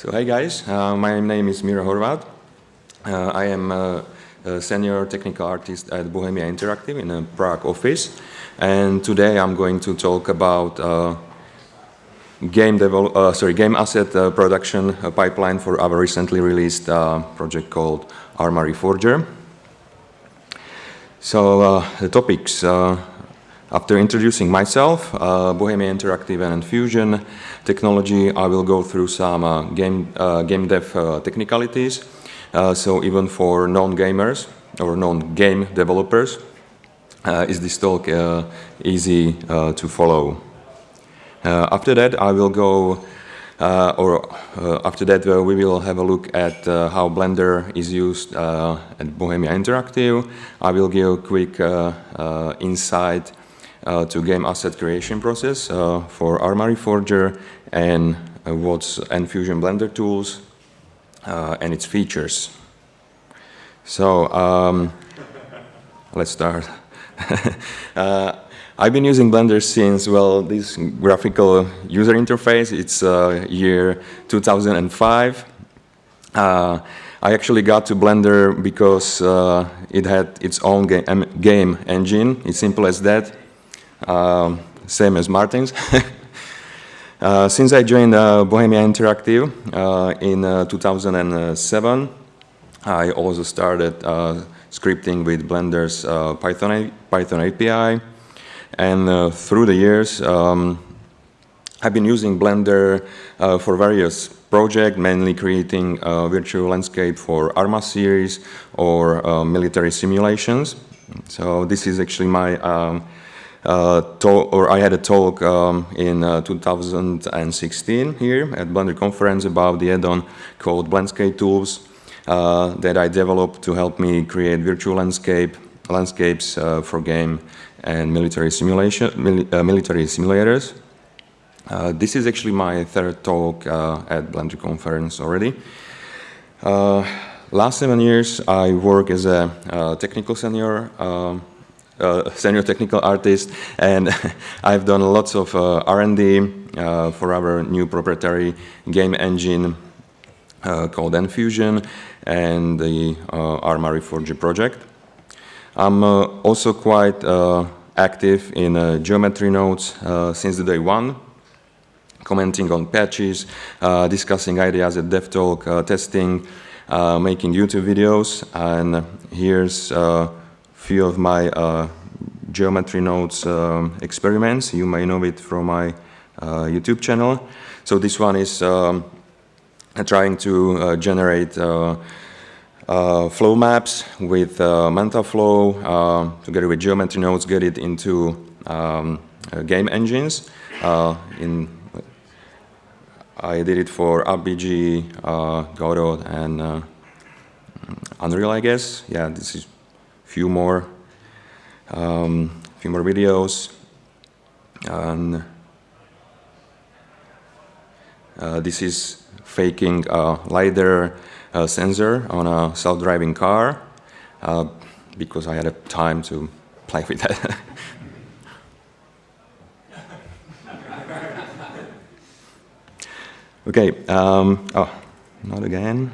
So hi guys, uh, my name is Miro Horvat. Uh, I am a, a, senior technical artist at Bohemia Interactive in a Prague office. And today I'm going to talk about uh, game, uh, sorry, game asset uh, production pipeline for our recently released uh, project called Arma Reforger. So the topics, after introducing myself, uh, Bohemia Interactive and Fusion technology, I will go through some uh, game, uh, game dev uh, technicalities. Uh, so even for non-gamers or non-game developers, uh, is this talk easy to follow. after that, I will go, or after that, we will have a look at how Blender is used at Bohemia Interactive. I will give a quick insight uh, to game asset creation process uh, for Arma Reforger and uh, what's Enfusion Blender tools and its features. So um, let's start. I've been using Blender since, well, this graphical user interface, it's uh, year 2005. Uh, I actually got to Blender because uh, it had its own game, game engine, it's simple as that um, same as Martin's. uh, since I joined uh, Bohemia Interactive uh, in uh, 2007, I also started uh, scripting with Blender's uh, Python, Python API. And through the years, um, I've been using Blender for various projects, mainly creating a virtual landscape for ARMA series or military simulations. So this is actually my um, uh, or I had a talk um, in uh, 2016 here at Blender conference about the add-on called Blendscape Tools uh, that I developed to help me create virtual landscape landscapes uh, for game and military simulation mili uh, military simulators. Uh, this is actually my third talk at Blender conference already. last seven years I work as a technical senior um, uh, senior technical artist, and I've done lots of uh, R&D uh, for our new proprietary game engine called Enfusion and the Arma Reforger project. I'm also quite active in geometry nodes since the day one, commenting on patches, uh, discussing ideas at DevTalk, uh, testing, uh, making YouTube videos, and here's few of my uh, geometry nodes um, experiments. You may know it from my uh, YouTube channel. So this one is um, trying to uh, generate uh, uh, flow maps with uh, MantaFlow together with geometry nodes, get it into um, game engines. in I did it for UpBG, Godot, and Unreal, I guess. Yeah, this is few more, um, few more videos. And uh, this is faking a LiDAR uh, sensor on a self-driving car uh, because I had a time to play with that. okay, um, oh, not again.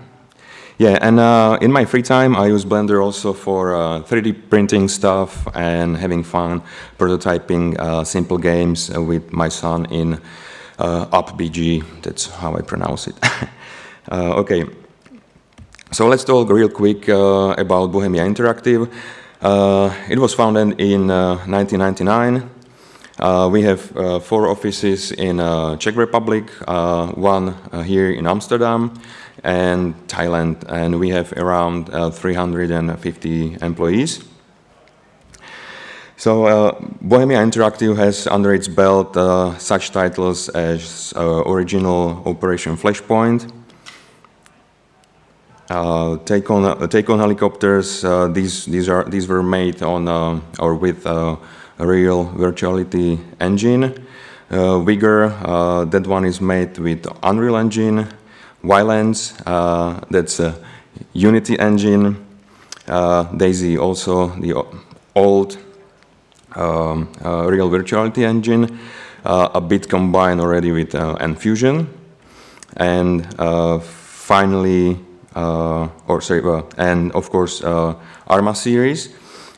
Yeah, and uh, in my free time, I use Blender also for uh, 3D printing stuff and having fun prototyping uh, simple games uh, with my son in uh, UpBG. That's how I pronounce it. Uh, okay, so let's talk real quick about Bohemia Interactive. it was founded in 1999. we have four offices in Czech Republic, one here in Amsterdam, and Thailand, and we have around uh, 350 employees. So uh, Bohemia Interactive has under its belt uh, such titles as uh, original Operation Flashpoint, uh, take on uh, take on helicopters. these these are these were made on or with a real virtuality engine. Vigor, that one is made with Unreal Engine. Ylands, uh, that's a Unity engine. Uh, DayZ also the old um, uh, real virtuality engine, a bit combined already with Enfusion. and finally, or sorry, and of course, Arma series.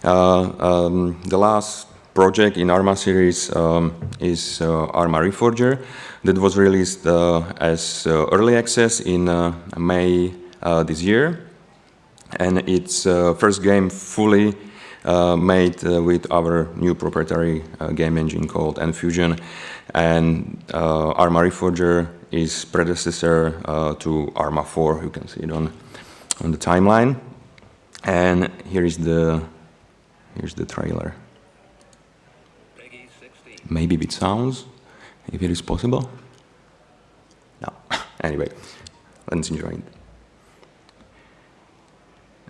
Um, the last project in ARMA series um, is uh, ARMA Reforger that was released uh, as uh, early access in May this year. And it's first game fully made with our new proprietary game engine called Enfusion. And ARMA Reforger is predecessor to ARMA 4, you can see it on, on the timeline. And here is the here's the trailer maybe with sounds, if it is possible. No. anyway, let's enjoy it.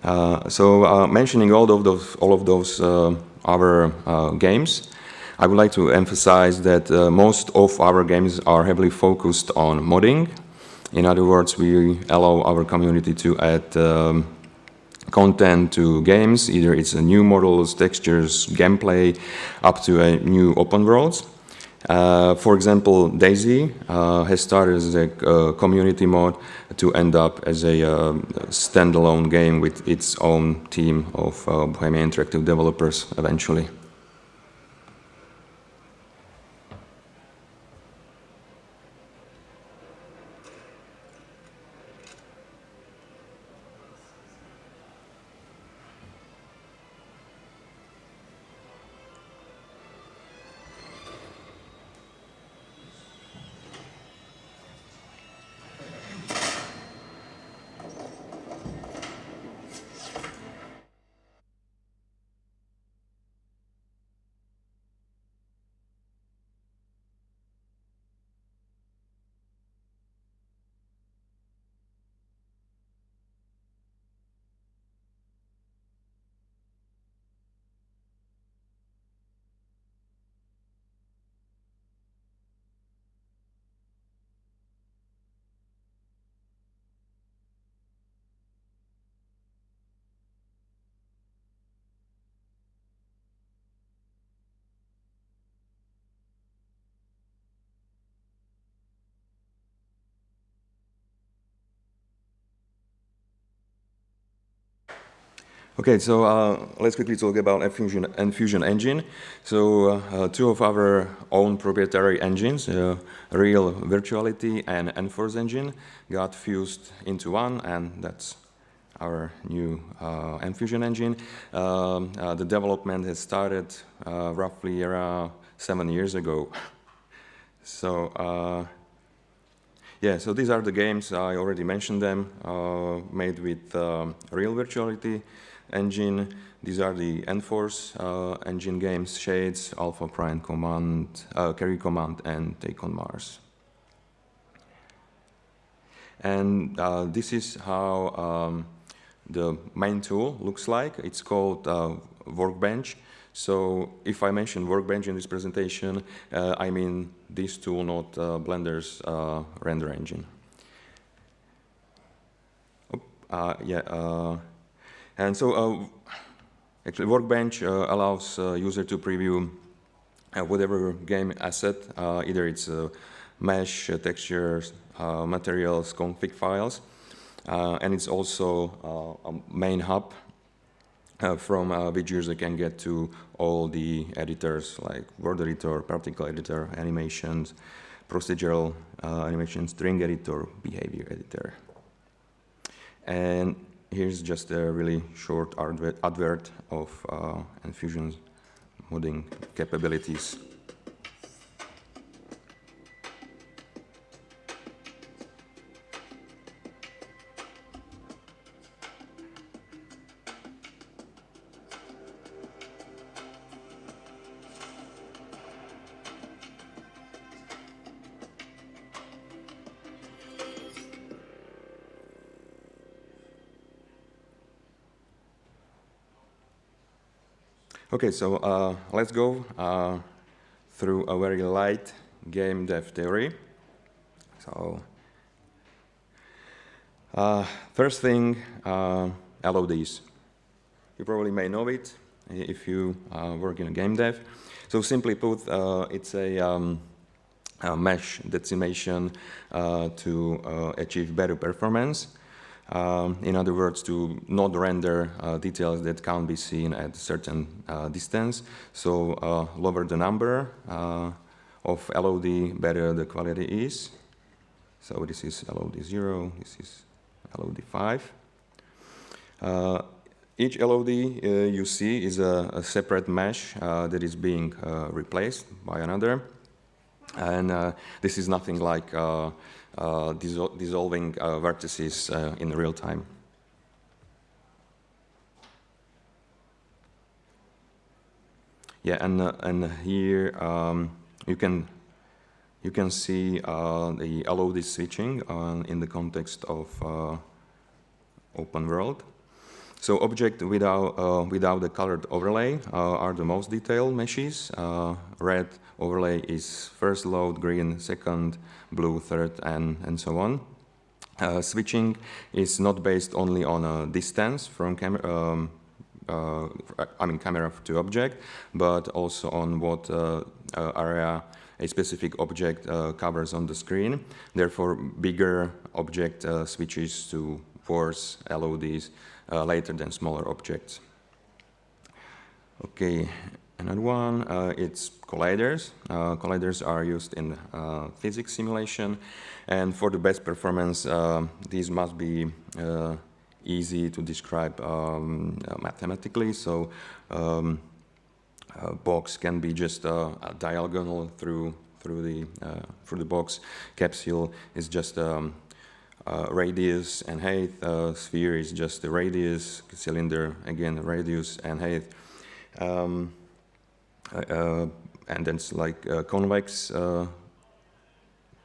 Uh, so uh, mentioning all of those, all of those uh, our uh, games, I would like to emphasize that uh, most of our games are heavily focused on modding. In other words, we allow our community to add um, content to games, either it's a new models, textures, gameplay, up to a new open worlds. Uh, for example, DayZ uh, has started as a uh, community mod to end up as a uh, standalone game with its own team of uh, Bohemia Interactive developers eventually. Okay, so uh, let's quickly talk about Enfusion, Enfusion engine. So uh, uh, two of our own proprietary engines, uh, Real Virtuality and Enforce engine, got fused into one, and that's our new uh, Enfusion engine. Um, uh, the development has started roughly around seven years ago. so yeah, so these are the games, I already mentioned them, made with um, Real Virtuality engine. These are the Enforce uh, engine games, Shades, Alpha Prime Command, uh, Carrier Command, and Take on Mars. And uh, this is how um, the main tool looks like. It's called uh, Workbench. So if I mention Workbench in this presentation, uh, I mean this tool, not uh, Blender's render engine. Oh, yeah, and so uh, actually Workbench uh, allows uh, user to preview whatever game asset, either it's mesh, textures, materials, config files, and it's also a main hub uh, from uh, which user can get to all the editors like world editor, particle editor, animations, procedural uh, animations, string editor, behavior editor. And here's just a really short advert of uh, Enfusion's modding capabilities. Okay, so uh, let's go uh, through a very light game dev theory. So, uh, first thing, uh, LODs. You probably may know it if you uh, work in a game dev. So simply put, uh, it's a um, uh, mesh decimation to achieve better performance. Um, in other words, to not render uh, details that can't be seen at a certain uh, distance. So uh, lower the number of LOD, better the quality is. So this is LOD 0, this is LOD 5. Each LOD uh, you see is a, a separate mesh uh, that is being uh, replaced by another. And this is nothing like dissol dissolving vertices in real time. Yeah, and, and here um, you can you can see uh, the LOD switching uh, in the context of uh, open world. So object without, uh, without the colored overlay uh, are the most detailed meshes. Uh, red overlay is first LOD, green second, blue third, and, and so on. Uh, switching is not based only on a distance from camera, um, uh, I mean camera to object, but also on what uh, area a specific object covers on the screen. Therefore, bigger object switches to force LODs uh, later than smaller objects. Okay, another one, uh, it's colliders. Uh, colliders are used in uh, physics simulation, and for the best performance, uh, these must be uh, easy to describe um, mathematically. So, um, box can be just a diagonal through through the through the box. Capsule is just um, uh, radius and height. Uh, sphere is just the radius, cylinder, again, radius and height. Um, uh, and then it's like convex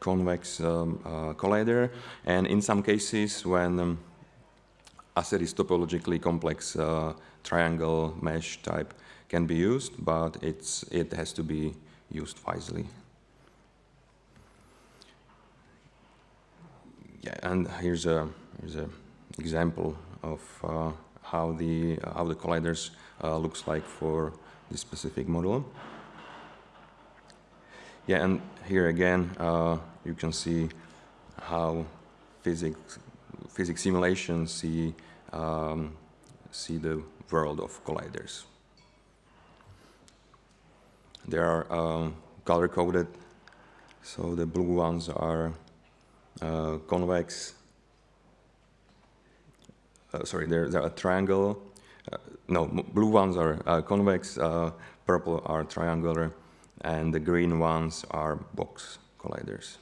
convex um, uh, collider. And in some cases, when um, asset is topologically complex, uh, triangle mesh type can be used, but it's, it has to be used wisely. Yeah, and here's a here's a example of uh, how the how the colliders uh, looks like for this specific model. Yeah, and here again uh, you can see how physics physics simulations see um, see the world of colliders. They are um, color coded, so the blue ones are uh, convex, uh, sorry, there's a triangle. Uh, no, blue ones are convex, purple are triangular, and the green ones are box colliders.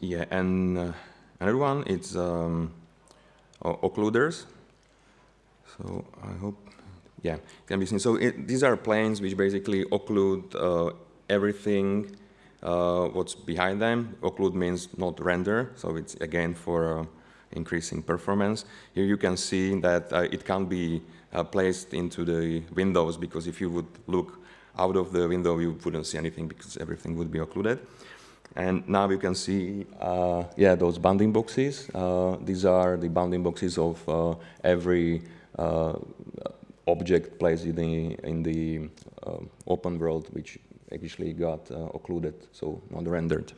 Yeah, and uh, another one is um, occluders. So I hope, yeah, can be seen. So it, these are planes which basically occlude uh, everything uh, what's behind them. Occlude means not render, so it's again for uh, increasing performance. Here you can see that uh, it can't be uh, placed into the windows because if you would look out of the window, you wouldn't see anything because everything would be occluded. And now you can see, uh, yeah, those bounding boxes. Uh, these are the bounding boxes of uh, every uh, object placed in the, in the uh, open world, which actually got uh, occluded, so not rendered.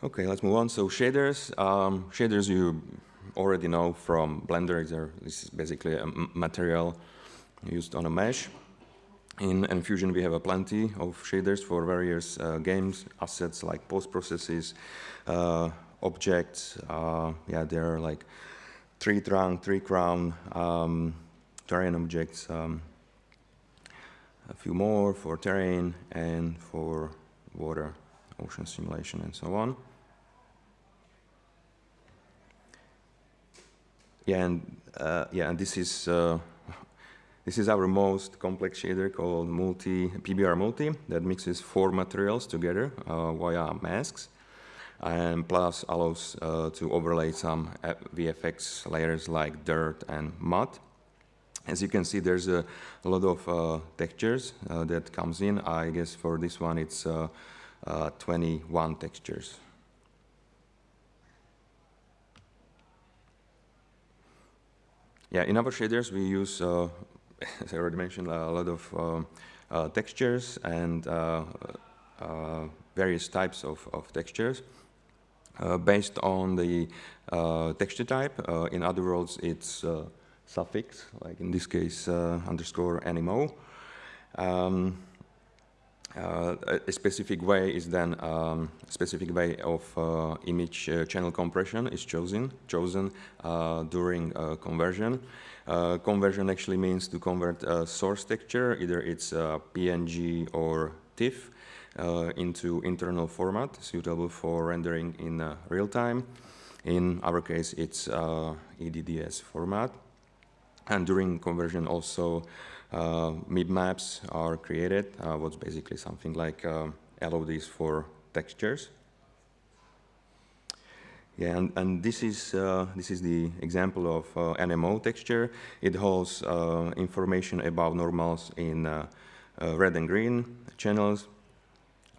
Okay, let's move on. So shaders, um, shaders you already know from Blender. This is basically a material used on a mesh. In Enfusion, we have a plenty of shaders for various uh, games, assets like post processes, uh, objects. Uh, yeah, there are like tree trunk, tree crown, um, terrain objects, um, a few more for terrain and for water, ocean simulation, and so on. Yeah, and uh, yeah, and this is uh, this is our most complex shader called multi PBR multi that mixes four materials together uh, via masks and plus allows uh, to overlay some VFX layers like dirt and mud. As you can see, there's a, a lot of uh, textures uh, that comes in. I guess for this one, it's uh, uh 21 textures. Yeah, in our shaders, we use, uh, as I already mentioned, a lot of um, uh, textures and various types of, of textures. based on the texture type, in other words, it's suffix, like in this case uh, underscore NMO. Um, uh, a specific way is then um, a specific way of uh, image uh, channel compression is chosen chosen during conversion. conversion actually means to convert a source texture, either it's PNG or TIFF, into internal format suitable for rendering in real time. In our case, it's EDDS format. And during conversion also uh, MIP maps are created, uh, what's basically something like um, LODs for textures. Yeah, and, and this is uh, this is the example of uh, NMO texture. It holds uh, information about normals in uh, red and green channels,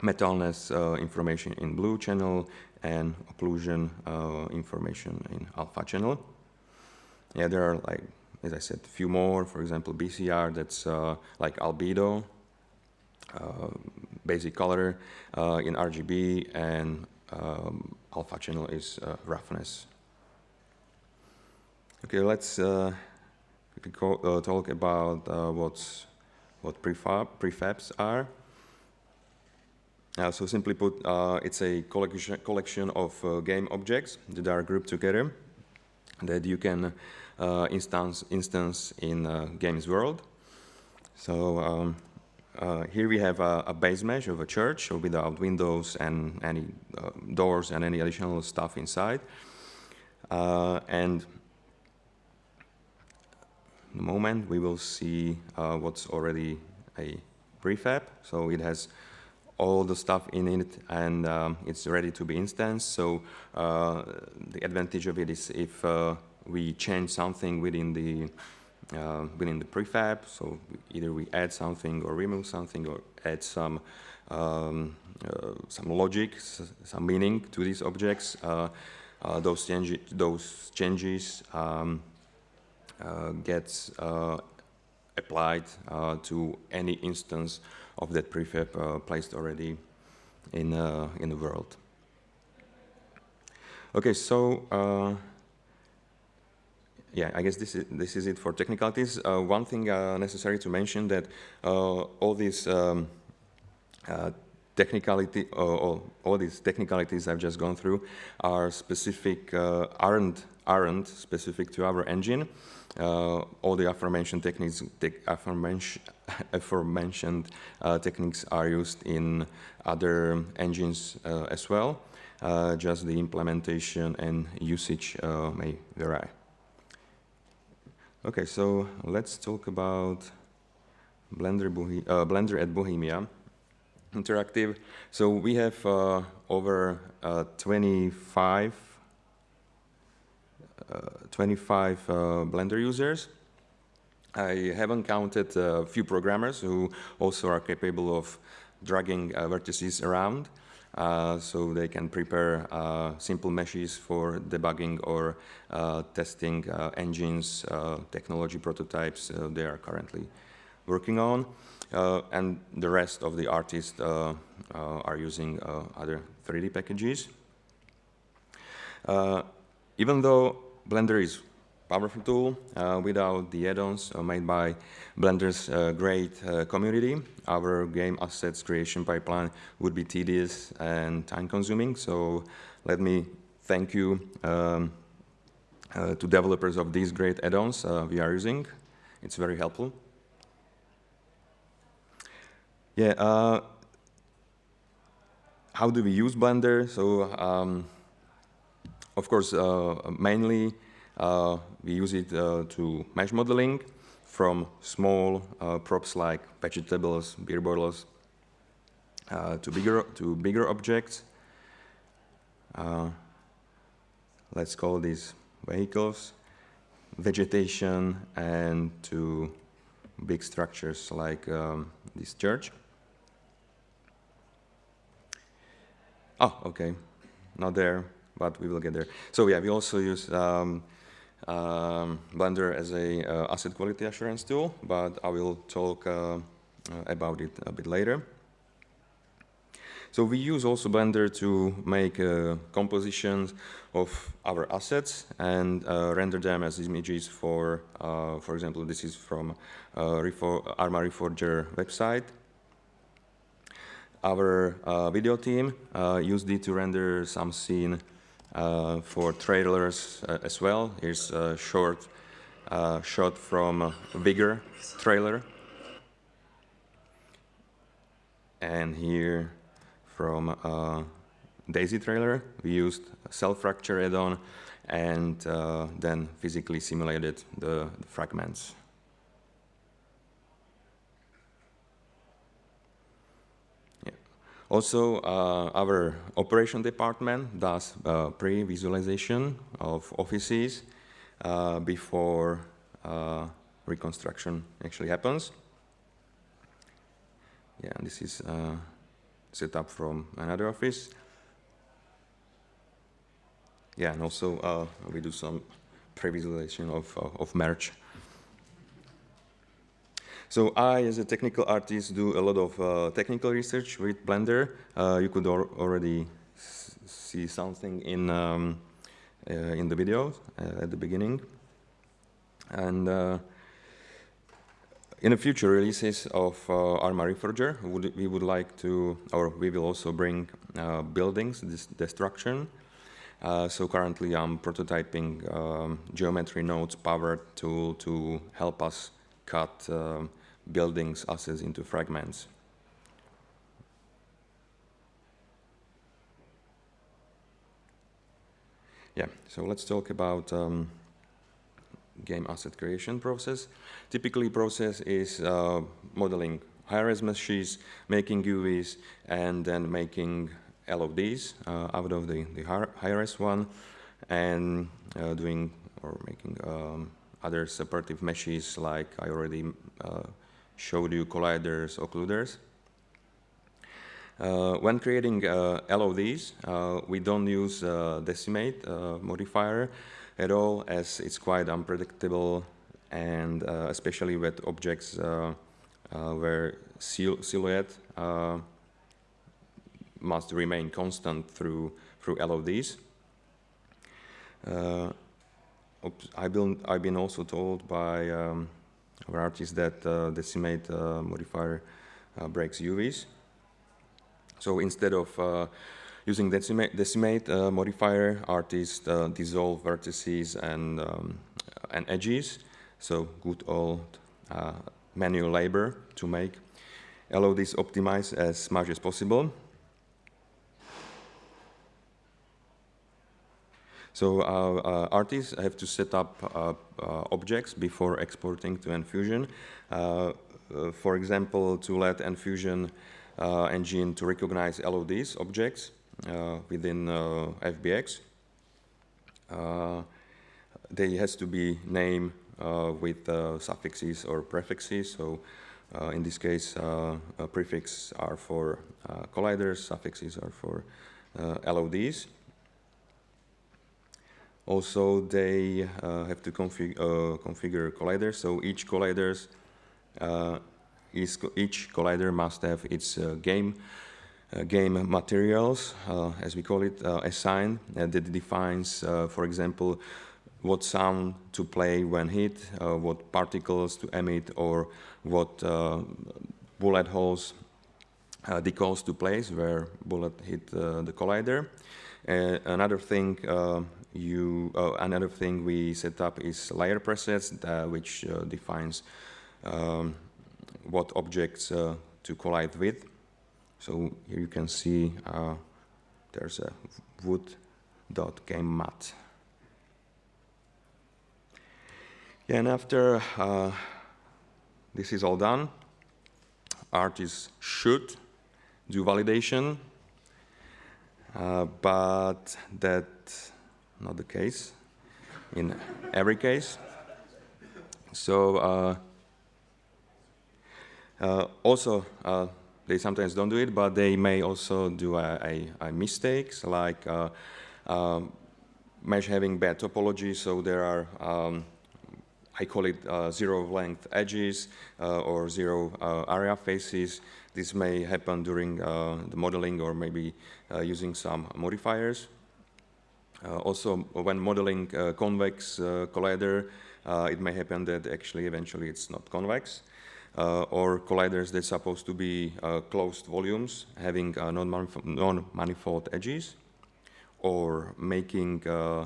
metalness information in blue channel, and occlusion information in alpha channel. Yeah, there are like as I said, a few more, for example, BCR, that's uh, like albedo, uh, basic color uh, in RGB, and um, alpha channel is uh, roughness. Okay, let's uh, uh, talk about what's, what prefab, prefabs are. so simply put, it's a collection, collection of game objects that are grouped together that you can instance, instance in uh, Games World. So um, uh, here we have a, a, base mesh of a church without windows and any doors and any additional stuff inside. and in the moment we will see what's already a prefab. So it has all the stuff in it and um, it's ready to be instanced. So uh, the advantage of it is if uh, we change something within the uh, within the prefab. So either we add something or remove something or add some um, uh, some logic, some meaning to these objects. Uh, uh those, change those changes um, uh, gets uh, applied to any instance of that prefab placed already in in the world. Okay, so yeah, I guess this is, this is it for technicalities. Uh, one thing uh, necessary to mention that uh, all these um, uh, technicality, all, all, these technicalities I've just gone through are specific, uh, aren't, aren't specific to our engine. Uh, all the aforementioned techniques, te aforementioned, aforementioned techniques are used in other engines as well. just the implementation and usage may vary. Okay, so let's talk about Blender, Bohe uh, Blender at Bohemia Interactive. So we have uh, over uh, 25, uh, 25 uh, Blender users. I haven't counted a few programmers who also are capable of dragging uh, vertices around. Uh, so they can prepare uh, simple meshes for debugging or uh, testing uh, engines, uh, technology prototypes uh, they are currently working on. and the rest of the artists are using other 3D packages. even though Blender is powerful tool uh, without the add-ons uh, made by Blender's uh, great uh, community. Our game assets creation pipeline would be tedious and time-consuming. So let me thank you um, uh, to developers of these great add-ons uh, we are using. It's very helpful. Yeah. how do we use Blender? So, um, of course, mainly uh, we use it uh, to mesh modeling from small uh, props like vegetables, beer bottles, to bigger to bigger objects. let's call these vehicles. vegetation and to big structures like um, this church. Oh, okay, not there, but we will get there. So yeah, we also use um, um, Blender as a uh, asset quality assurance tool, but I will talk uh, uh about it a bit later. So we use also Blender to make uh, compositions of our assets and uh, render them as images for, uh, for example, this is from uh, Arma Reforger website. Our video team used it to render some scene for trailers as well. Here's a short shot from Vigor trailer. And here from uh, DayZ trailer. We used cell fracture add-on and uh, then physically simulated the fragments. Yeah. Also, uh, our operation department does uh, pre-visualization of offices uh, before reconstruction actually happens. Yeah, this is set up from another office. Yeah, and also uh, we do some pre-visualization of, uh, of merge. So I, as a technical artist, do a lot of uh, technical research with Blender. Uh, you could already see something in um, uh, in the video uh, at the beginning. And in the future releases of uh, Arma Reforger, we would like to, or we will also bring uh, buildings destruction. Uh, so currently I'm prototyping um, geometry nodes powered tool to help us cut um, buildings assets into fragments. Yeah, so let's talk about um, game asset creation process. Typically process is uh, modeling high-res meshes, making UVs, and then making LODs uh, out of the, the high-res one, and uh, doing or making um, other separative meshes like I already uh, showed you colliders, occluders. Uh, when creating uh, LODs, uh, we don't use uh, decimate uh, modifier at all as it's quite unpredictable and uh, especially with objects where sil silhouette must remain constant through through LODs. I've been, I've been also told by um, our artists that uh, decimate uh, modifier uh, breaks UVs. So instead of Using decimate, decimate uh, modifier, artists uh, dissolve vertices and, um, and edges. So good old uh, manual labor to make. Allow this optimize as much as possible. So uh, uh, artists have to set up uh, objects before exporting to Enfusion. for example, to let Enfusion engine to recognize LODs objects, uh, within uh, FBX. Uh, they has to be named with suffixes or prefixes. So in this case, prefixes are for colliders, suffixes are for LODs. Also, they uh, have to config uh, configure colliders. So each colliders, uh, each collider must have its game uh, game materials, uh, as we call it, uh, assigned that defines, for example, what sound to play when hit, what particles to emit, or what bullet holes uh, decals to place where bullet hit uh, the collider. Uh, another thing you another thing we set up is layer presets, which defines um, what objects to collide with. So here you can see uh, there's a wood dot game mat. Yeah, and after uh, this is all done, artists should do validation, uh, but that's not the case in every case. So also, they sometimes don't do it, but they may also do a, a, a mistakes like uh, um, mesh having bad topology. So there are, um, I call it uh, zero length edges uh, or zero uh, area faces. This may happen during uh, the modeling or maybe uh, using some modifiers. Also, when modeling convex collider, it may happen that actually eventually it's not convex uh, or colliders that's supposed to be uh, closed volumes having uh, non-manifold edges or making uh,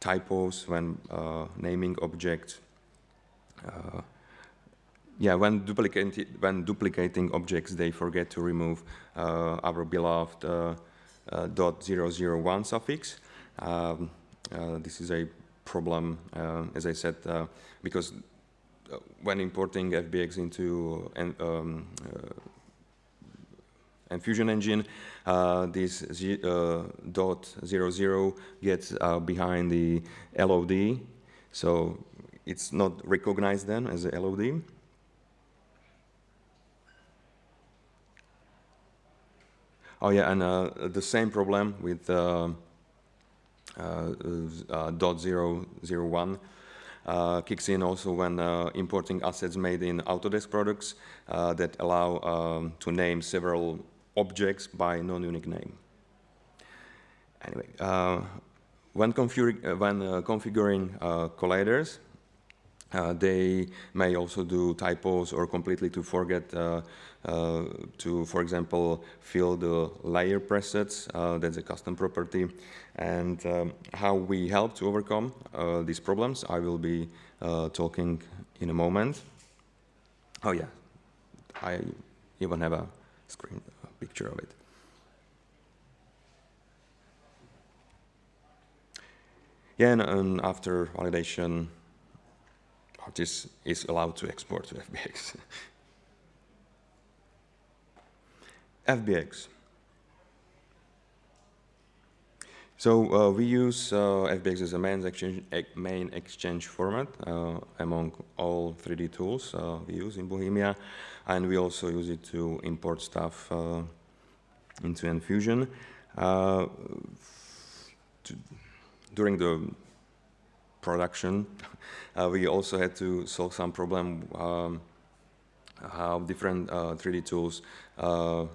typos when uh, naming objects. Uh, yeah, when, duplicating, when duplicating objects, they forget to remove our beloved zero zero one suffix. Um, this is a problem, as I said, because uh, when importing FBX into an, um, uh, Enfusion engine, uh, this uh, dot gets uh, behind the LOD, so it's not recognized then as a LOD. Oh yeah, and uh, the same problem with dot zero zero one uh, kicks in also when uh, importing assets made in Autodesk products uh, that allow um, to name several objects by non-unique name. Anyway, uh, when, uh, when uh, configuring colliders, uh, they may also do typos or completely to forget uh, uh, to, for example, fill the layer presets. Uh, that's a custom property. And um, how we help to overcome uh, these problems, I will be uh, talking in a moment. Oh yeah, I even have a screen a picture of it. Yeah, and, and after validation, artist is allowed to export to FBX. FBX. So uh, we use uh, FBX as a main exchange, main exchange format uh, among all 3D tools uh, we use in Bohemia, and we also use it to import stuff uh, into Enfusion. Uh, to, during the production, we also had to solve some problem um, how different 3D uh, tools uh,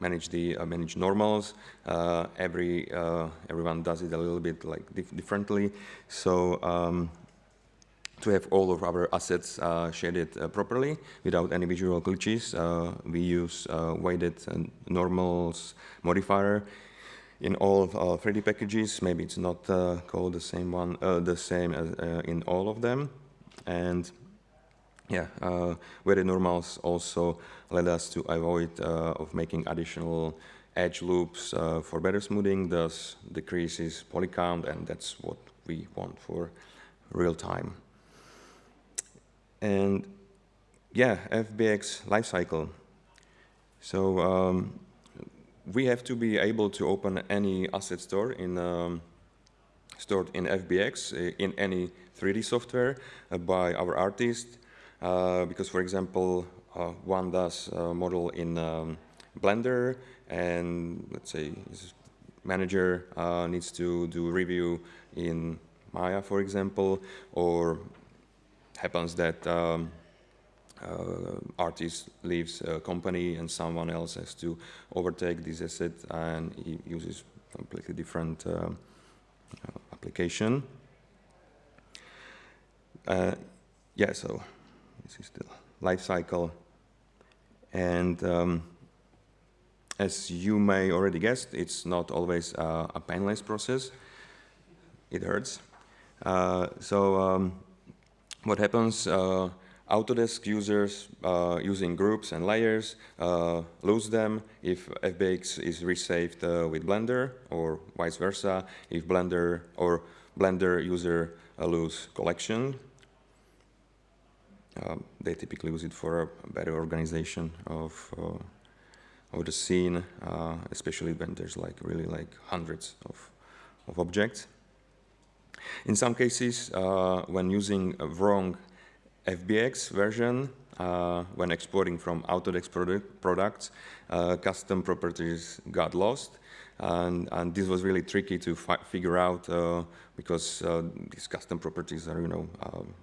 manage the uh, manage normals. Uh, every uh, everyone does it a little bit like dif differently. So um, to have all of our assets shaded properly without any visual glitches, we use weighted normals modifier in all of our 3D packages. Maybe it's not uh, called the same one, uh, the same as uh, in all of them. And yeah, uh, weighted normals also led us to avoid uh, of making additional edge loops uh, for better smoothing, thus decreases poly count, and that's what we want for real time. And yeah, FBX lifecycle. So um, we have to be able to open any asset store in um, stored in FBX uh, in any 3D software uh, by our artist. Uh, because, for example, one does a model in um, Blender, and let's say his manager uh, needs to do review in Maya, for example, or happens that um, artist leaves a company and someone else has to overtake this asset and he uses completely different uh, application. Uh, yeah, so this is the life cycle. And um, as you may already guessed, it's not always uh, a painless process. It hurts. Uh, so um, what happens, uh, Autodesk users uh, using groups and layers uh, lose them if FBX is resaved uh, with Blender or vice versa if Blender or Blender user uh, lose collection. Um, they typically use it for a better organization of, uh, of the scene, uh, especially when there's like really like hundreds of, of objects. In some cases, when using wrong FBX version, uh, when exporting from Autodesk product, products, uh, custom properties got lost. And, and, this was really tricky to figure out uh, because uh, these custom properties are, you know, um,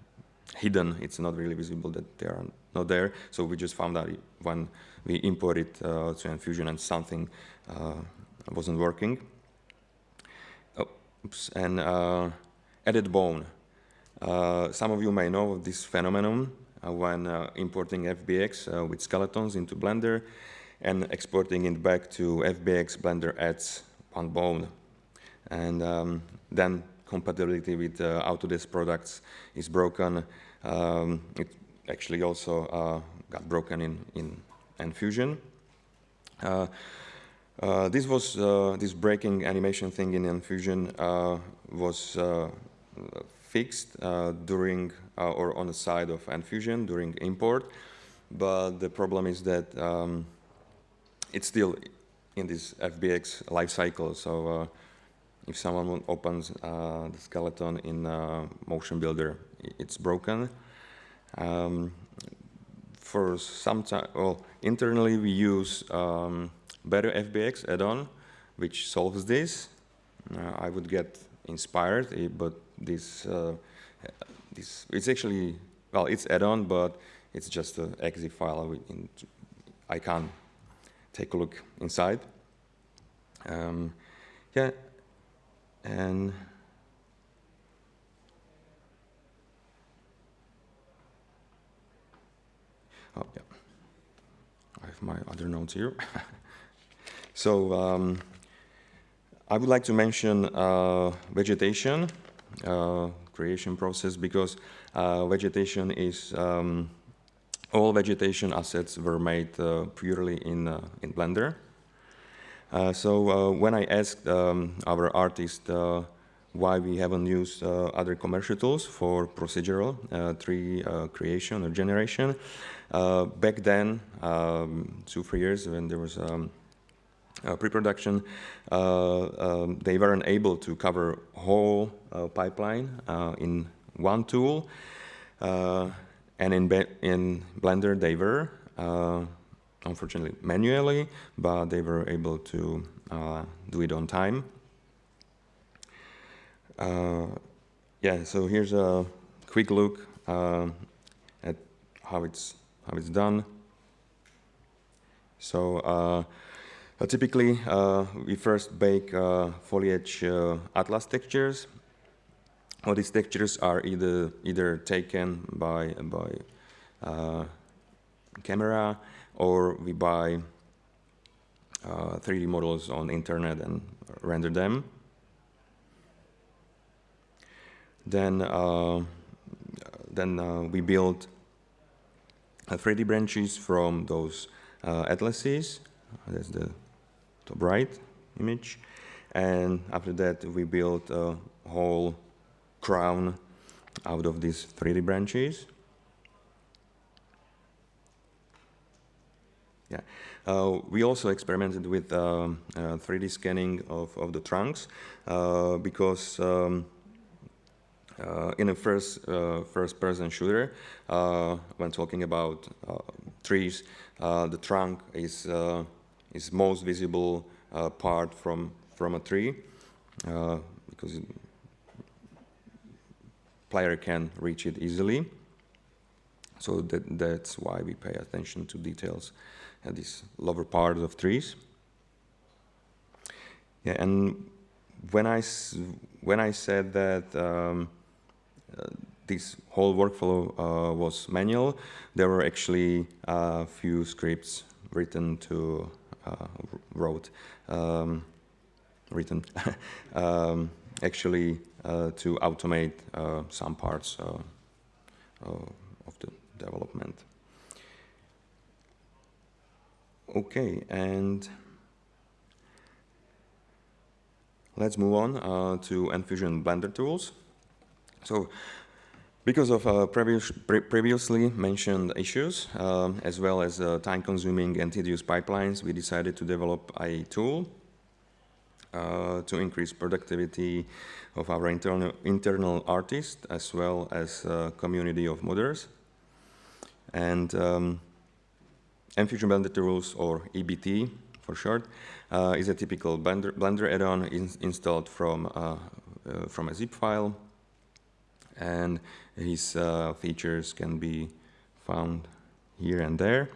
hidden. It's not really visible that they are not there. So we just found out when we imported uh, to Enfusion and something uh, wasn't working. Oops. And added bone. Some of you may know of this phenomenon when importing FBX with skeletons into Blender and exporting it back to FBX, Blender adds one bone. And um, then compatibility with uh, Autodesk products is broken. Um, it actually also uh, got broken in, in Enfusion. Uh, uh, this was uh, this breaking animation thing in Enfusion uh, was fixed during or on the side of Enfusion during import, but the problem is that um, it's still in this FBX life cycle. So uh, if someone opens uh, the skeleton in uh, Motion Builder, it's broken. Um, for some time, well, internally we use um, Better FBX add-on, which solves this. Uh, I would get inspired, eh, but this, uh, this, it's actually, well, it's add-on, but it's just an exe file. In, I can't take a look inside. Um, yeah, and oh yeah, I have my other notes here. so um, I would like to mention uh, vegetation creation process because uh, vegetation is um, all vegetation assets were made uh, purely in, uh, in Blender. Uh, so when I asked um, our artist why we haven't used uh, other commercial tools for procedural uh, tree uh, creation or generation. back then, um, two, three years when there was um, pre-production, um, they weren't able to cover whole pipeline in one tool. And in, in Blender, they were, uh, unfortunately, manually, but they were able to uh, do it on time. Uh, yeah, so here's a quick look uh, at how it's, how it's done. So uh, typically, uh, we first bake foliage atlas textures all these textures are either either taken by by uh, camera or we buy uh, 3D models on internet and render them. Then uh, then uh, we build 3D uh, branches from those uh, atlases. That's the top right image. And after that, we built a whole crown out of these 3D branches. Yeah. Uh, we also experimented with uh, uh, 3D scanning of, of the trunks uh, because um, uh, in a first uh, first person shooter, when talking about trees, the trunk is is most visible part from from a tree because it, player can reach it easily. So that, that's why we pay attention to details at these lower parts of trees. Yeah, and when I, when I said that um, uh, this whole workflow uh, was manual, there were actually a few scripts written to, uh, wrote, um, written, um, actually uh, to automate uh, some parts uh, of the development. Okay, and let's move on uh, to Enfusion Blender tools. So, because of uh, previous, pre previously mentioned issues, um, as well as uh, time-consuming and tedious pipelines, we decided to develop a tool uh, to increase productivity of our internal, internal artists as well as uh, community of modders. And um, Enfusion Blender Tools, or EBT for short, uh, is a typical Blender, Blender add-on in, installed from, uh, uh, from a zip file. And his uh, features can be found here and there.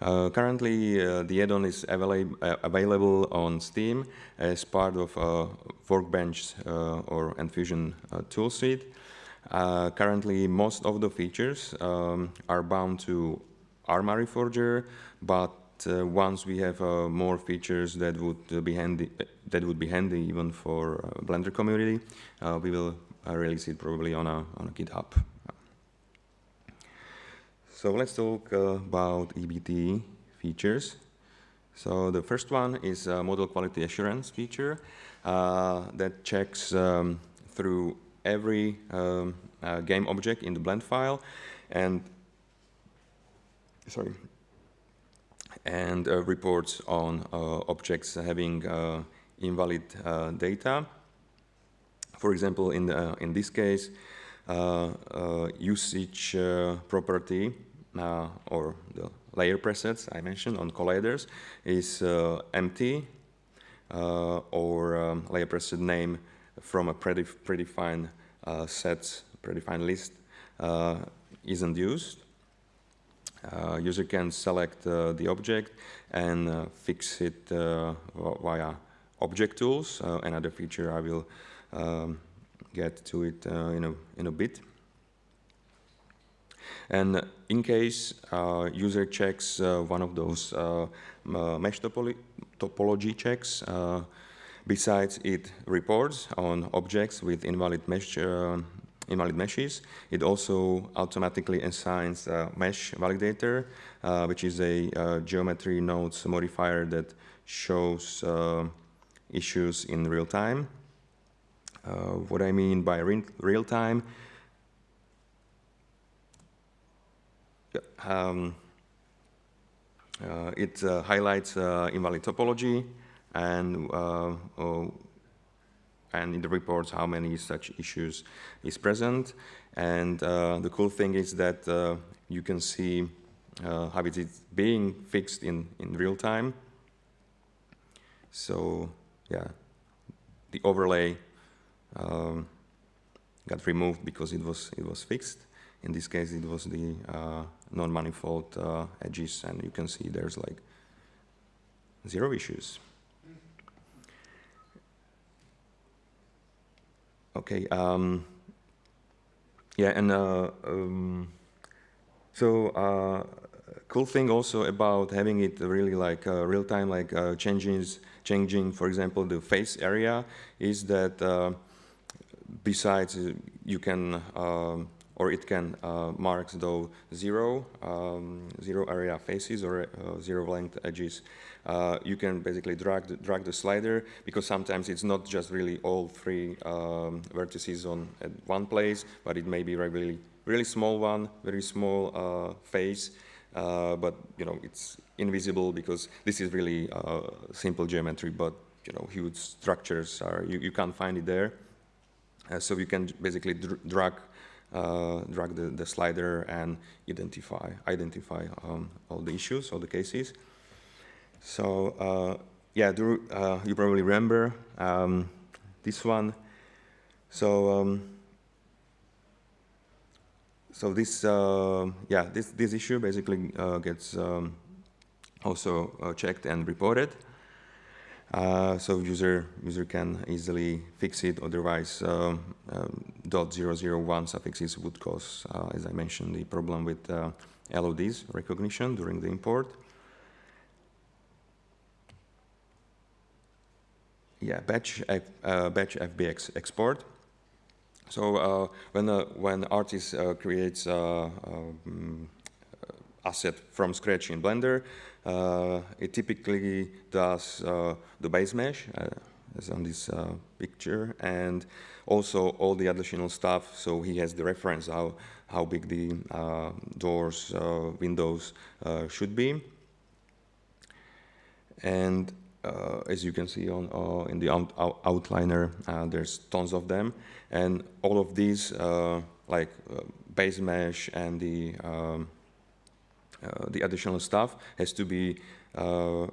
Uh, currently, uh, the add-on is available, uh, available on Steam as part of uh, Workbench uh, or Enfusion tool suite. currently, most of the features um, are bound to Arma Reforger, but once we have more features that would be handy, that would be handy even for Blender community, we will release it probably on a on a GitHub. So let's talk uh, about EBT features. So the first one is a model quality assurance feature uh, that checks um, through every um, uh, game object in the blend file and sorry and uh, reports on uh, objects having uh, invalid data. For example, in the, in this case, usage property or the layer presets I mentioned on colliders is empty or um, layer preset name from a predefined uh, set, predefined list uh, isn't used. Uh, user can select the object and fix it via object tools. another feature I will um, get to it in, a, in a bit. And in case uh, user checks uh, one of those uh, mesh topology checks, besides it reports on objects with invalid mesh invalid meshes. It also automatically assigns a mesh validator, uh, which is a uh, geometry nodes modifier that shows uh, issues in real time. what I mean by re real time Um, uh, it uh, highlights uh, invalid topology and and in the reports how many such issues is present. And uh, the cool thing is that uh, you can see uh, how it is being fixed in, in real time. So yeah, the overlay um, got removed because it was, it was fixed. In this case, it was the uh, non-manifold uh, edges, and you can see there's like zero issues. Okay. Um, yeah, and uh, um, so uh, cool thing also about having it really like uh, real time, like uh, changes, changing, for example, the face area, is that uh, besides you can um, or it can uh, mark though zero, um, zero area faces or uh, zero length edges. Uh, you can basically drag the, drag the slider because sometimes it's not just really all three um, vertices on at one place, but it may be a really, really small one, very small uh, face, uh, but you know it's invisible because this is really uh, simple geometry, but you know huge structures are you, you can't find it there. so you can basically dr drag uh, drag the, the, slider and identify identify um, all the issues, all the cases. So uh, yeah, do, uh, you probably remember um, this one. So um, so this uh, yeah this this issue basically uh, gets um, also uh, checked and reported. Uh, so user user can easily fix it. Otherwise, um, um, .001 suffixes would cause, uh, as I mentioned, the problem with uh, LODs recognition during the import. Yeah, batch uh, batch FBX export. So uh, when when artist creates um, asset from scratch in Blender. Uh, it typically does uh, the base mesh, uh, as on this uh, picture, and also all the additional stuff. So he has the reference how how big the uh, doors, uh, windows should be. And as you can see on in the out outliner, there's tons of them, and all of these like base mesh and the um, uh, the additional stuff has to be uh,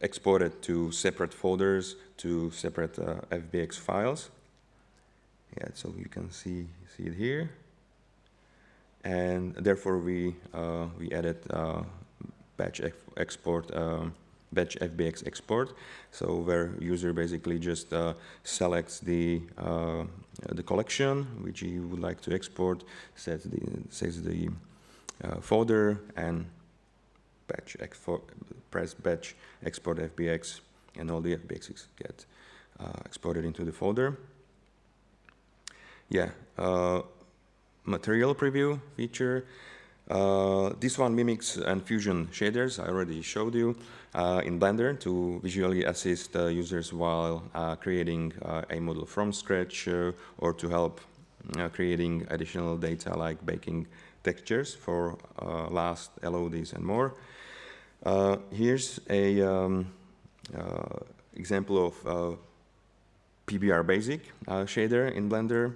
exported to separate folders, to separate uh, FBX files. Yeah, so you can see see it here, and therefore we we added batch export. Um, batch FBX export. So where user basically just uh, selects the uh, the collection which he would like to export, sets the says the uh, folder and batch press batch export FBX and all the FBXs get uh, exported into the folder. Yeah, uh, material preview feature. Uh, this one mimics Enfusion shaders I already showed you uh, in Blender to visually assist uh, users while uh, creating uh, a model from scratch uh, or to help creating additional data like baking textures for last LODs and more. here's a um, example of PBR basic shader in Blender.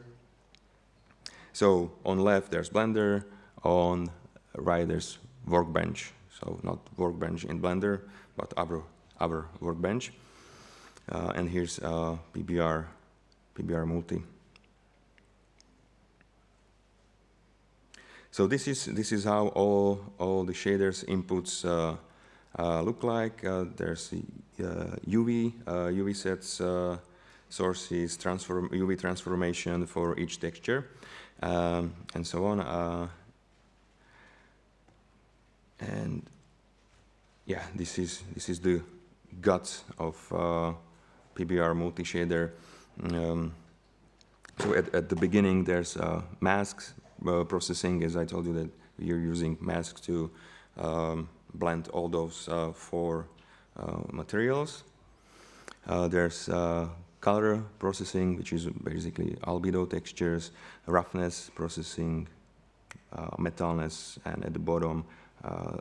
So on left there's Blender, on Riders workbench. So not workbench in Blender, but other, other workbench. Uh, and here's uh, PBR, PBR multi. So this is this is how all all the shaders inputs uh, uh, look like. Uh, there's UV UV uh, sets sources, transform UV transformation for each texture, um, and so on. And yeah, this is this is the guts of uh, PBR multi-shader. Um, so at, at the beginning, there's uh, masks uh, processing, as I told you that you're using masks to um, blend all those uh, four uh, materials. Uh, there's color processing, which is basically albedo textures, roughness processing, metalness, and at the bottom, uh,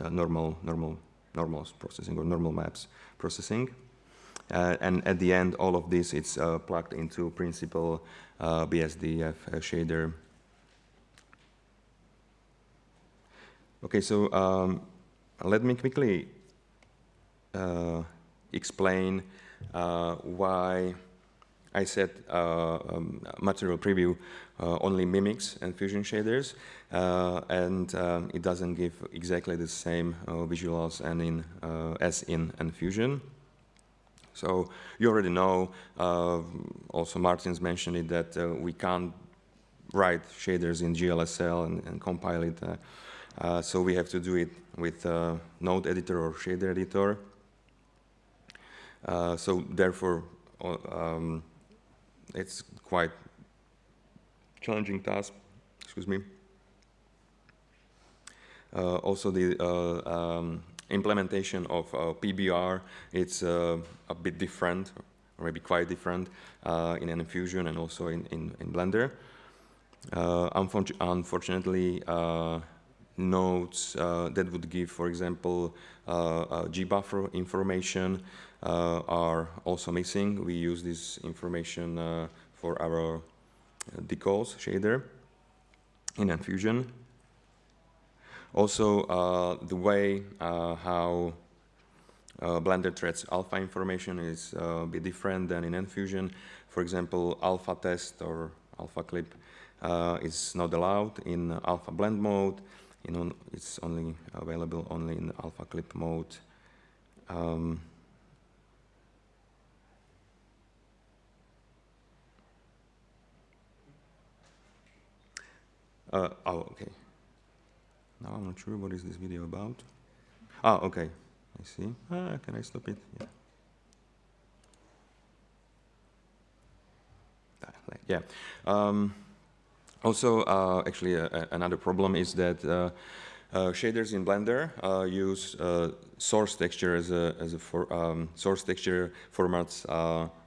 uh, normal, normal, normal processing or normal maps processing. Uh, and at the end, all of this is plugged into Principled BSDF shader. Okay, so um, let me quickly uh, explain uh, why I said uh, um, material preview uh, only mimics Enfusion shaders, uh, and um, it doesn't give exactly the same visuals and in, as in Enfusion. So you already know, also Martin's mentioned it, that we can't write shaders in GLSL and, and compile it. Uh, uh, so we have to do it with uh, node editor or shader editor. so therefore, um, it's quite challenging task, excuse me. Uh, also the uh, um, implementation of uh, PBR, it's uh, a bit different, or maybe quite different uh, in Enfusion and also in, in, in Blender. Uh, unfortunately, nodes that would give, for example, gbuffer information uh, are also missing. We use this information uh, for our uh, decals shader in Enfusion. Also, the way how uh, Blender threads alpha information is uh, a bit different than in Enfusion. For example, alpha test or alpha clip uh, is not allowed in alpha blend mode. It's only available only in alpha clip mode. Um, Uh, oh, okay. Now I'm not sure what is this video about. Ah, okay. I see. Ah, can I stop it? Yeah. Ah, yeah. Um, also, uh, actually, uh, another problem is that uh, uh shaders in Blender uh, use uh, source texture as a as a for, um, source texture formats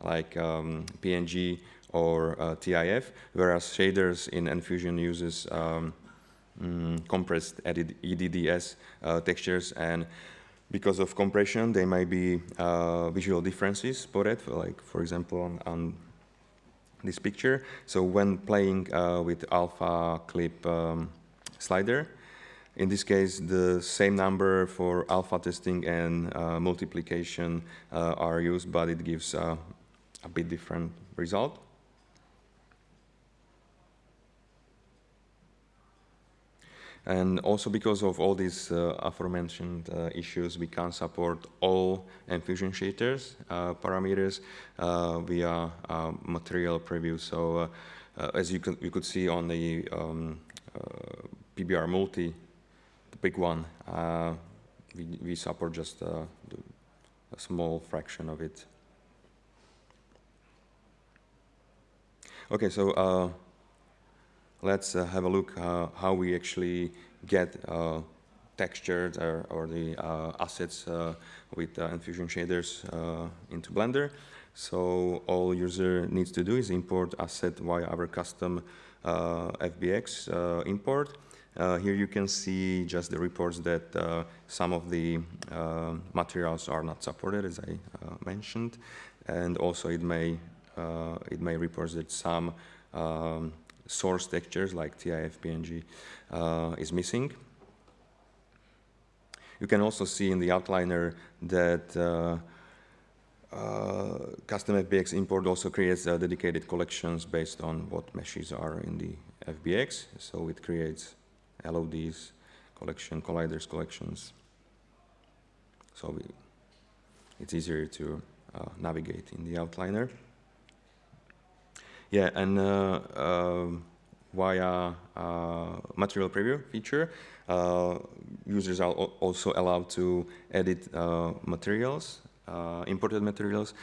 like um, PNG or uh, TIF, whereas shaders in Enfusion uses um, mm, compressed EDDS uh, textures. And because of compression there might be uh, visual differences spotted, like for example on, on this picture. So when playing uh, with alpha clip um, slider, in this case, the same number for alpha testing and uh, multiplication uh, are used, but it gives uh, a bit different result. And also because of all these uh, aforementioned uh, issues, we can't support all Enfusion shaders uh, parameters uh, via uh, material preview. So uh, as you, can, you could see on the um, PBR multi, the big one, we, we support just a small fraction of it. Okay, so let's uh, have a look uh, how we actually get uh, textures or, or the assets with Enfusion shaders into Blender. So all user needs to do is import asset via our custom FBX import. Uh, here you can see just the reports that uh, some of the uh, materials are not supported, as I mentioned, and also it may it may report that some um, source textures like TIF, PNG uh, is missing. You can also see in the outliner that uh, uh, custom FBX import also creates uh, dedicated collections based on what meshes are in the FBX. So it creates LODs collection, colliders collections. So we, it's easier to uh, navigate in the outliner. Yeah, and uh, um, via uh, material preview feature, uh, users are also allowed to edit materials, imported materials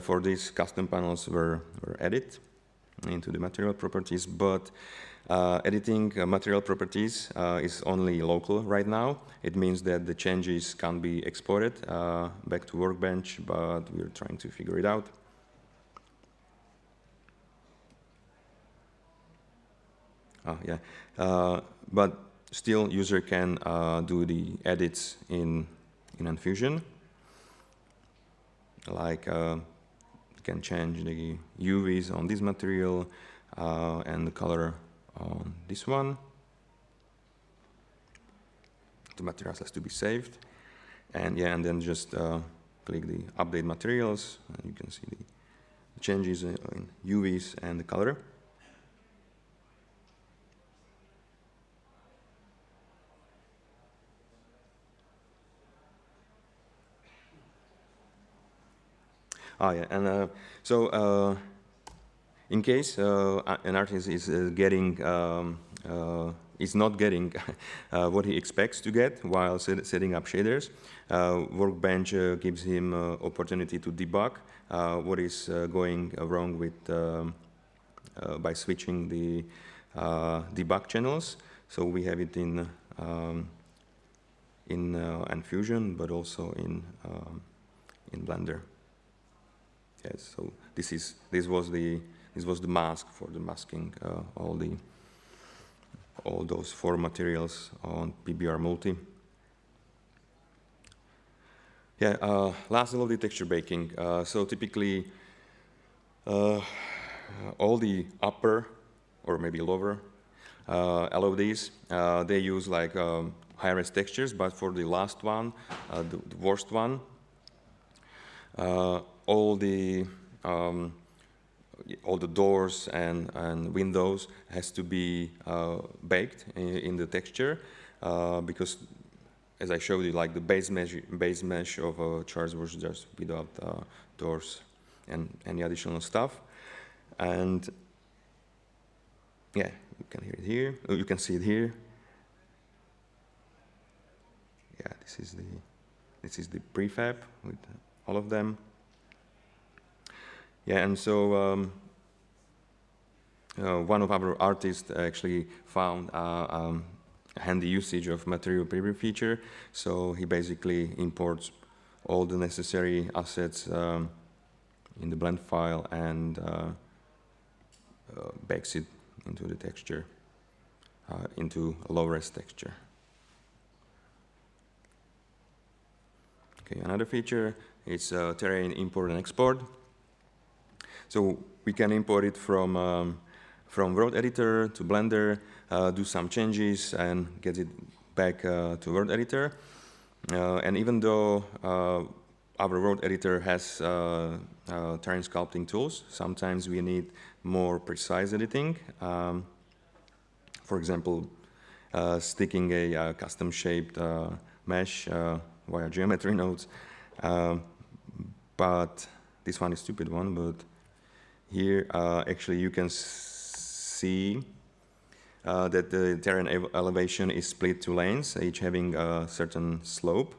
for these custom panels were, were added into the material properties, but uh, editing uh, material properties uh, is only local right now. It means that the changes can be exported back to Workbench, but we're trying to figure it out. Oh, yeah. Uh, but still, user can uh, do the edits in in Enfusion. Like uh, can change the UVs on this material uh, and the color on this one. The materials has to be saved, and yeah, and then just uh, click the update materials, and you can see the changes in UVs and the color. Ah, yeah, and uh, so uh, in case uh, an artist is getting um, uh, is not getting uh, what he expects to get while set setting up shaders. Uh, Workbench gives him opportunity to debug what is going wrong with um, by switching the debug channels. So we have it in um, in Enfusion, but also in um, in Blender. Yes, so this is this was the this was the mask for the masking uh, all the all those four materials on PBR multi. Yeah, uh, last of the texture baking. Uh, so typically, uh, all the upper or maybe lower uh, LODs, uh, they use like um, high-res textures, but for the last one, the, the, worst one, all the um, all the doors and, and windows has to be uh, baked in, in, the texture uh, because as I showed you like the base mesh, base mesh of a charge was just without uh, doors and any additional stuff. And yeah you can hear it here. Oh, you can see it here. Yeah this is the this is the prefab with all of them yeah, and so um, uh, one of our artists actually found uh, um, handy usage of material preview feature. So he basically imports all the necessary assets um, in the blend file and uh, uh bakes it into the texture, uh, into a low-res texture. Okay, another feature is uh, terrain import and export. So we can import it from, um, from World Editor to Blender, uh, do some changes and get it back uh, to World Editor. Uh, and even though uh, our World Editor has uh, terrain sculpting tools, sometimes we need more precise editing. Um, for example, sticking a custom shaped mesh via geometry nodes. But this one is stupid one, but here uh, actually you can see uh, that the terrain elevation is split two lanes, each having a certain slope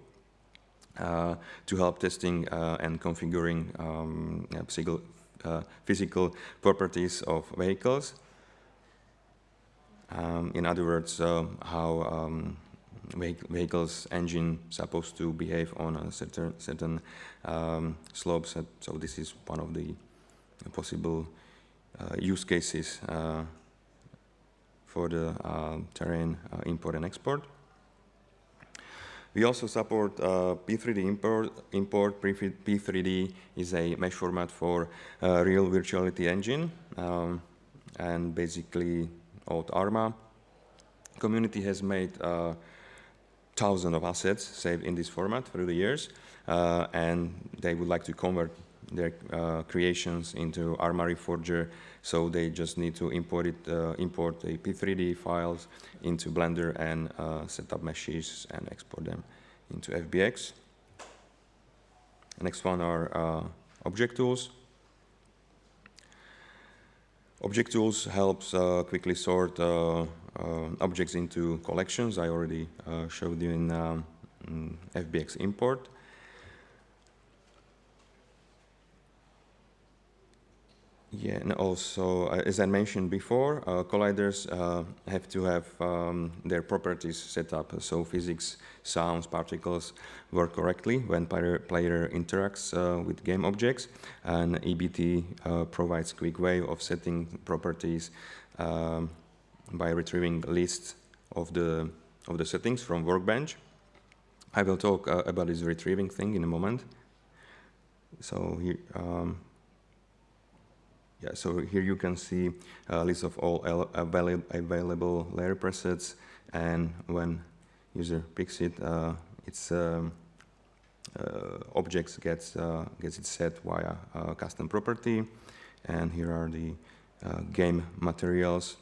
uh, to help testing uh, and configuring um, physical, uh, physical, properties of vehicles. Um, in other words, uh, how um, vehicle's engine supposed to behave on a certain, certain um, slope. So, so, this is one of the possible uh, use cases uh, for the uh, terrain uh, import and export. We also support uh, P3D import. import. P3D is a mesh format for real virtuality engine um, and basically old ARMA. Community has made thousands of assets saved in this format through the years, uh, and they would like to convert their uh, creations into Arma Reforger, so they just need to import it, uh, import the P3D files into Blender and uh, set up meshes and export them into FBX. next one are uh, object tools. Object tools helps uh, quickly sort uh, objects into collections. I already showed you in, um, in FBX import. Yeah, and also, uh, as I mentioned before, uh, colliders uh, have to have um, their properties set up so physics, sounds, particles work correctly when player, player interacts uh, with game objects. And EBT uh, provides quick way of setting properties um, by retrieving lists of the, of the settings from Workbench. I will talk uh, about this retrieving thing in a moment. So here, um, yeah, so here you can see a list of all available layer presets, and when user picks it, uh, its um, uh, objects gets uh, gets it set via custom property, and here are the uh, game materials.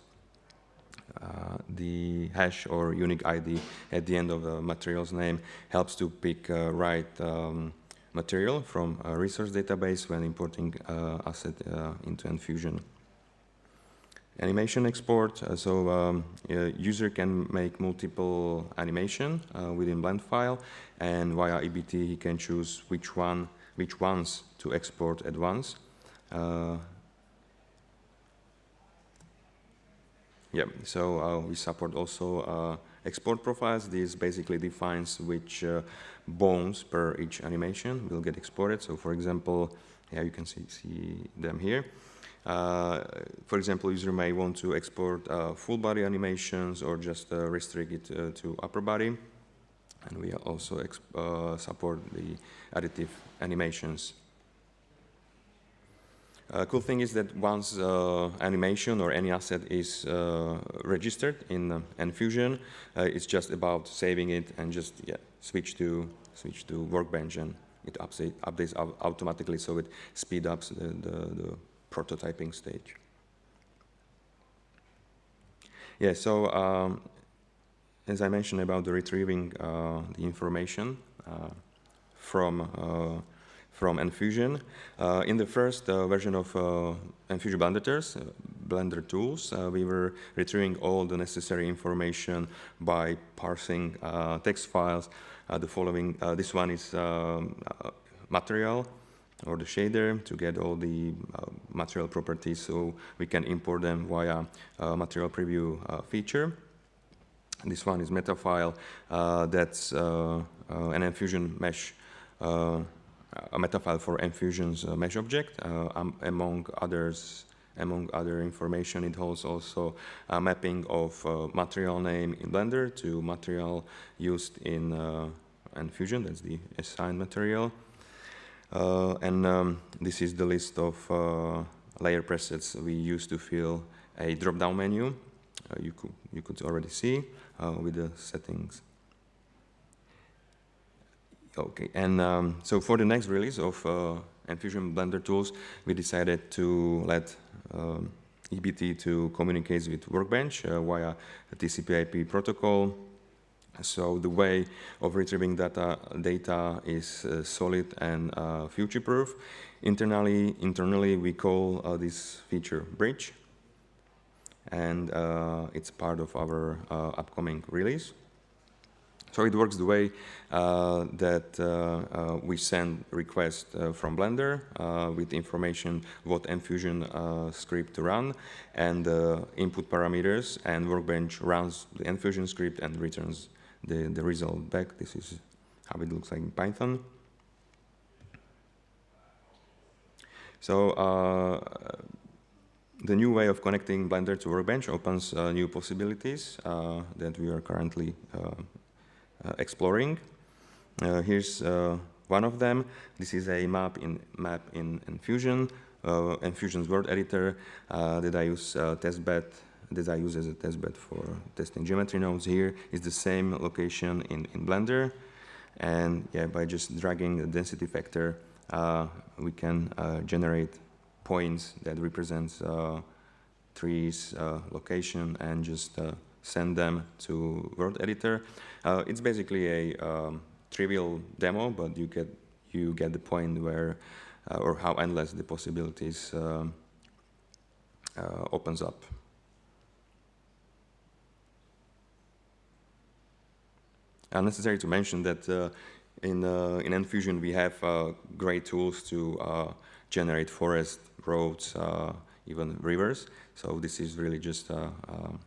Uh, the hash or unique ID at the end of the material's name helps to pick uh, right um, material from a resource database when importing uh, asset uh, into Enfusion. Animation export, uh, so um, user can make multiple animation uh, within blend file and via EBT he can choose which one, which ones to export at once. Uh, yeah, so uh, we support also export profiles. This basically defines which uh, bones per each animation will get exported. So for example, yeah, you can see, see them here. Uh, for example, user may want to export uh, full body animations or just uh, restrict it uh, to upper body. And we also uh, support the additive animations uh, cool thing is that once uh, animation or any asset is uh, registered in uh, Enfusion, uh, it's just about saving it and just yeah, switch to switch to Workbench and it update, updates automatically so it speed ups the, the, the, prototyping stage. Yeah, so um, as I mentioned about the retrieving uh, the information from from Enfusion. Uh, in the first uh, version of uh, Enfusion Blender, uh, Blender tools, uh, we were retrieving all the necessary information by parsing uh, text files. the following, this one is um, material or the shader to get all the material properties so we can import them via material preview feature. This one is meta file that's an Enfusion mesh a meta file for Enfusion's uh, mesh object. Um, among others, among other information, it holds also a mapping of uh, material name in Blender to material used in Enfusion. That's the assigned material. And um, this is the list of layer presets we use to fill a drop-down menu. You could you could already see with the settings. Okay, and um, so for the next release of uh, Enfusion Blender tools, we decided to let um, EBT to communicate with Workbench uh, via a TCP/IP protocol. So the way of retrieving data data is uh, solid and uh, future-proof. Internally, internally we call uh, this feature Bridge, and uh, it's part of our uh, upcoming release. So it works the way uh, that uh, uh, we send requests uh, from Blender uh, with information what Enfusion uh, script to run and input parameters and Workbench runs the Enfusion script and returns the, the result back. This is how it looks like in Python. So the new way of connecting Blender to Workbench opens new possibilities that we are currently exploring. Uh, here's uh, one of them. This is a map in map in Enfusion, uh, Enfusion's World Editor that I use testbed that I use as a testbed for testing geometry nodes. Here is the same location in, in Blender. And yeah, by just dragging the density factor, uh, we can uh, generate points that represents uh, trees, location, and just send them to World Editor. Uh, it's basically a um, trivial demo, but you get you get the point where uh, or how endless the possibilities um, uh, opens up. Unnecessary to mention that uh, in uh, in Enfusion we have uh, great tools to generate forest, roads, even rivers. So this is really just um,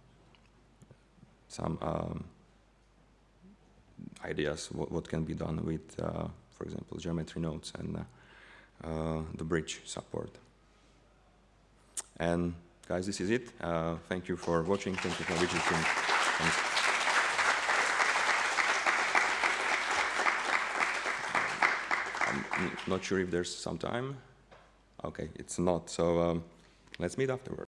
some um, ideas what, what, can be done with, uh, for example, geometry nodes and uh, uh, the bridge support. And guys, this is it. Uh, thank you for watching. Thank you for visiting. I'm not sure if there's some time. Okay, it's not. So um, let's meet afterward.